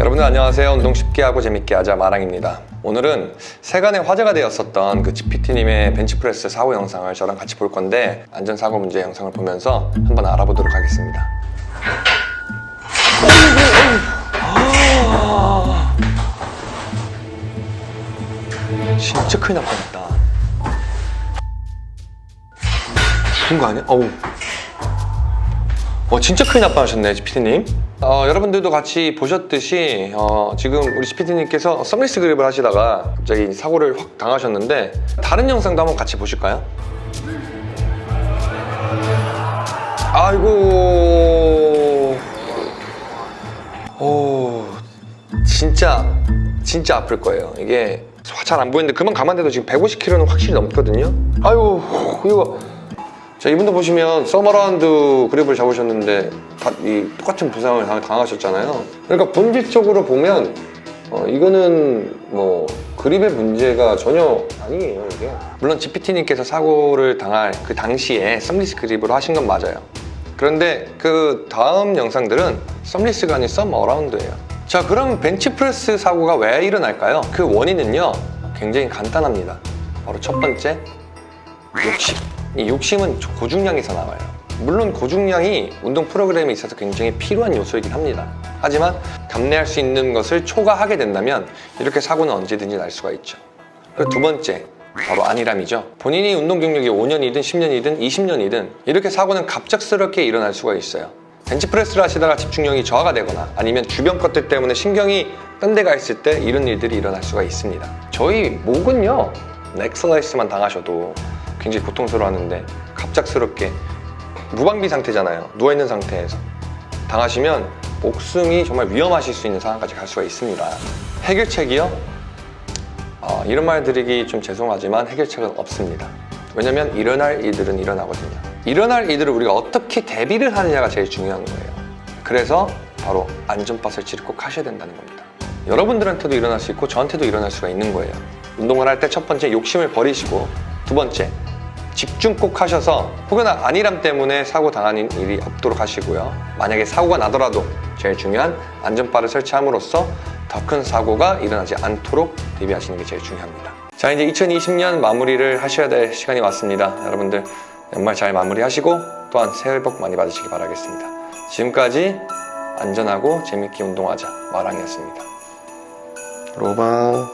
여러분들 안녕하세요. 운동 쉽게 하고 재밌게 하자 마랑입니다. 오늘은 세간에 화제가 되었었던 그 GPT님의 벤치프레스 사고 영상을 저랑 같이 볼 건데 안전사고 문제 영상을 보면서 한번 알아보도록 하겠습니다. 진짜 큰일 날 뻔했다. 죽은 거 아니야? 어우 어, 진짜 큰일 날 뻔하셨네, GPT님. 어, 여러분들도 같이 보셨듯이 어, 지금 우리 GPT님께서 썸리스 그립을 하시다가 갑자기 사고를 확 당하셨는데 다른 영상도 한번 같이 보실까요? 아이고 오 진짜 진짜 아플 거예요 이게 잘 안 보이는데 그만 감안돼도 지금 150kg는 확실히 넘거든요 아이고 이거 자 이분도 보시면 thumb around 그립을 잡으셨는데 다 이 똑같은 부상을 당- 당하셨잖아요. 그러니까 본질적으로 보면 어, 이거는 뭐 그립의 문제가 전혀 아니에요 이게. 물론 GPT님께서 사고를 당할 그 당시에 thumbless 그립으로 하신 건 맞아요. 그런데 그 다음 영상들은 thumbless가 아닌 thumb around예요. 자 그럼 벤치프레스 사고가 왜 일어날까요? 그 원인은요 굉장히 간단합니다. 바로 첫 번째 욕심 이 욕심은 고중량에서 나와요. 물론 고중량이 운동 프로그램에 있어서 굉장히 필요한 요소이긴 합니다. 하지만 감내할 수 있는 것을 초과하게 된다면 이렇게 사고는 언제든지 날 수가 있죠. 그리고 두 번째 바로 안일함이죠. 본인이 운동 경력이 5년이든 10년이든 20년이든 이렇게 사고는 갑작스럽게 일어날 수가 있어요. 벤치프레스를 하시다가 집중력이 저하가 되거나 아니면 주변 것들 때문에 신경이 딴 데가 있을 때 이런 일들이 일어날 수가 있습니다. 저희 목은요 넥슬라이스만 당하셔도 굉장히 고통스러워하는데 갑작스럽게 무방비 상태잖아요. 누워있는 상태에서. 당하시면 목숨이 정말 위험하실 수 있는 상황까지 갈 수가 있습니다. 해결책이요? 어, 이런 말 드리기 좀 죄송하지만 해결책은 없습니다. 왜냐면 일어날 일들은 일어나거든요. 일어날 일들을 우리가 어떻게 대비를 하느냐가 제일 중요한 거예요. 그래서 바로 안전바 설치를 꼭 하셔야 된다는 겁니다. 여러분들한테도 일어날 수 있고 저한테도 일어날 수가 있는 거예요 운동을 할 때 첫 번째 욕심을 버리시고 두 번째 집중 꼭 하셔서 혹여나 안일함 때문에 사고 당하는 일이 없도록 하시고요. 만약에 사고가 나더라도 제일 중요한 안전바를 설치함으로써 더 큰 사고가 일어나지 않도록 대비하시는 게 제일 중요합니다. 자 이제 2020년 마무리를 하셔야 될 시간이 왔습니다. 여러분들 연말 잘 마무리하시고 또한 새해 복 많이 받으시기 바라겠습니다. 지금까지 안전하고 재밌게 운동하자 마랑이었습니다. 로방